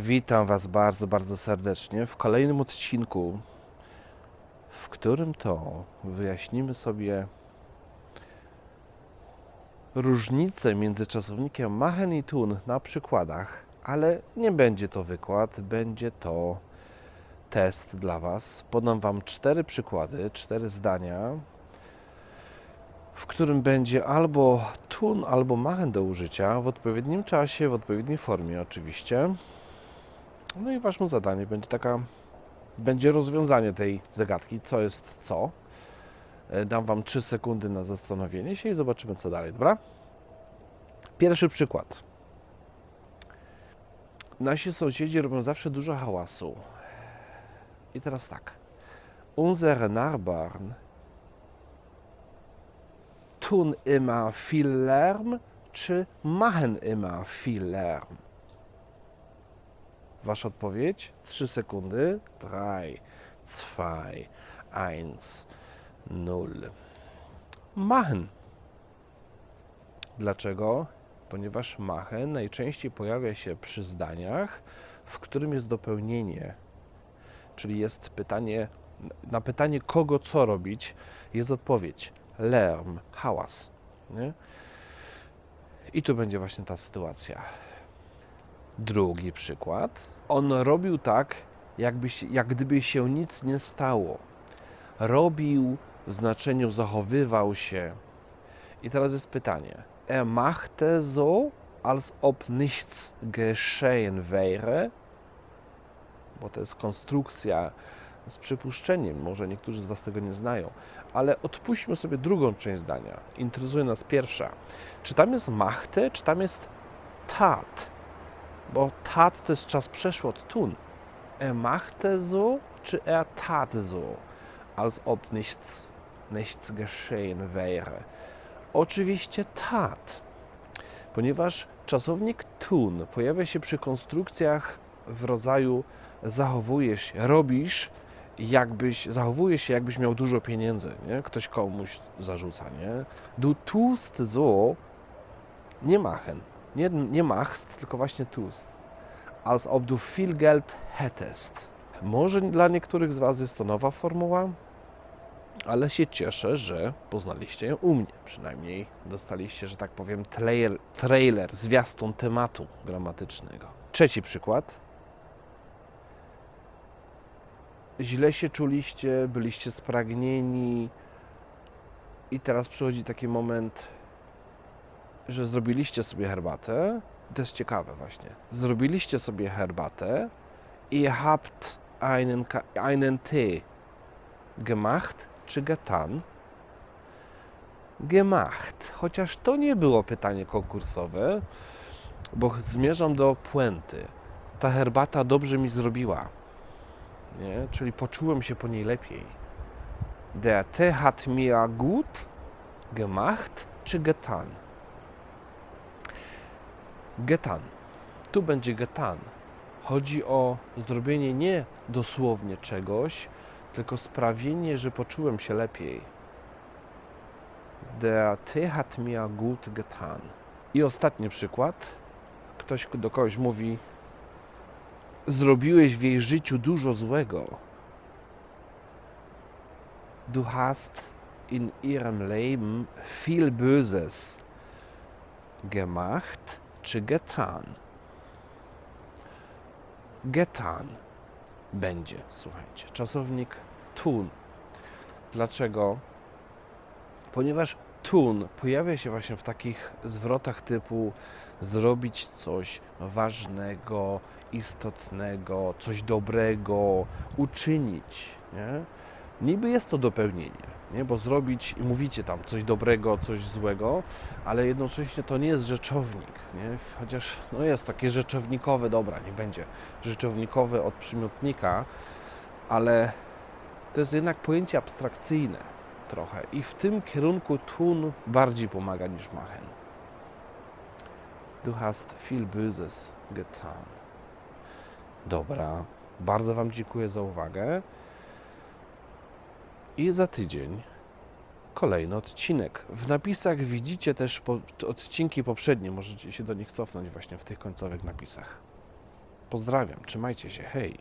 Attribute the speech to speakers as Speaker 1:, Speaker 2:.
Speaker 1: Witam Was bardzo, bardzo serdecznie w kolejnym odcinku, w którym to wyjaśnimy sobie różnicę między czasownikiem machen i tun na przykładach, ale nie będzie to wykład, będzie to test dla Was. Podam Wam cztery przykłady, cztery zdania, w którym będzie albo tun, albo machen do użycia w odpowiednim czasie, w odpowiedniej formie oczywiście. No i waszym zadanie będzie taka, będzie rozwiązanie tej zagadki, co jest co. E, Dam wam 3 sekundy na zastanowienie się i zobaczymy co dalej, dobra? Pierwszy przykład. Nasi sąsiedzi robią zawsze dużo hałasu. I teraz tak. Unsere Nachbarn tun immer viel Lärm czy machen immer viel Lärm? Wasza odpowiedź? 3 sekundy. 3, 2, 1, 0. Machen. Dlaczego? Ponieważ machen najczęściej pojawia się przy zdaniach, w którym jest dopełnienie. Czyli jest pytanie, na pytanie kogo co robić, jest odpowiedź. Lärm, hałas. Nie? I tu będzie właśnie ta sytuacja. Drugi przykład. On robił tak, jakby, jak gdyby się nic nie stało. Robił w znaczeniu zachowywał się. I teraz jest pytanie. Er machte so, als ob nichts geschehen wäre. Bo to jest konstrukcja z przypuszczeniem. Może niektórzy z Was tego nie znają. Ale odpuśćmy sobie drugą część zdania. Interesuje nas pierwsza. Czy tam jest machte, czy tam jest tat? Bo tat to jest czas przeszły od tun. Er machte so, czy er tat so, als ob nichts, nichts geschehen wäre. Oczywiście tat, ponieważ czasownik tun pojawia się przy konstrukcjach w rodzaju zachowujesz się, robisz, jakbyś, zachowujesz się, jakbyś miał dużo pieniędzy, nie? Ktoś komuś zarzuca, nie? Du tust so, nie machen, nie, nie machst, tylko właśnie tust. Als ob du viel Geld hättest. Może dla niektórych z Was jest to nowa formuła, ale się cieszę, że poznaliście ją u mnie. Przynajmniej dostaliście, że tak powiem, trailer, trailer zwiastun tematu gramatycznego. Trzeci przykład. Źle się czuliście, byliście spragnieni i teraz przychodzi taki moment, że zrobiliście sobie herbatę. To jest ciekawe właśnie. Zrobiliście sobie herbatę i habt einen, einen Tee gemacht czy getan? Gemacht. Chociaż to nie było pytanie konkursowe, bo zmierzam do puenty. Ta herbata dobrze mi zrobiła. Nie? Czyli poczułem się po niej lepiej. Der Tee hat mir gut gemacht czy getan? Getan. Tu będzie getan. Chodzi o zrobienie nie dosłownie czegoś, tylko sprawienie, że poczułem się lepiej. Der Tee hat mir gut getan. I ostatni przykład. Ktoś do kogoś mówi: Zrobiłeś w jej życiu dużo złego. Du hast in ihrem Leben viel Böses gemacht czy getan? Getan będzie, słuchajcie. Czasownik tun. Dlaczego? Ponieważ tun pojawia się właśnie w takich zwrotach typu zrobić coś ważnego, istotnego, coś dobrego, uczynić. Nie? Niby jest to dopełnienie, nie? bo zrobić, mówicie tam coś dobrego, coś złego, ale jednocześnie to nie jest rzeczownik. Nie? Chociaż no jest takie rzeczownikowe, dobra, nie będzie rzeczownikowe od przymiotnika, ale to jest jednak pojęcie abstrakcyjne trochę i w tym kierunku tun bardziej pomaga niż machen. Du hast viel Böses getan. Dobra, bardzo Wam dziękuję za uwagę. I za tydzień kolejny odcinek. W napisach widzicie też odcinki poprzednie, możecie się do nich cofnąć właśnie w tych końcowych napisach. Pozdrawiam, trzymajcie się, hej.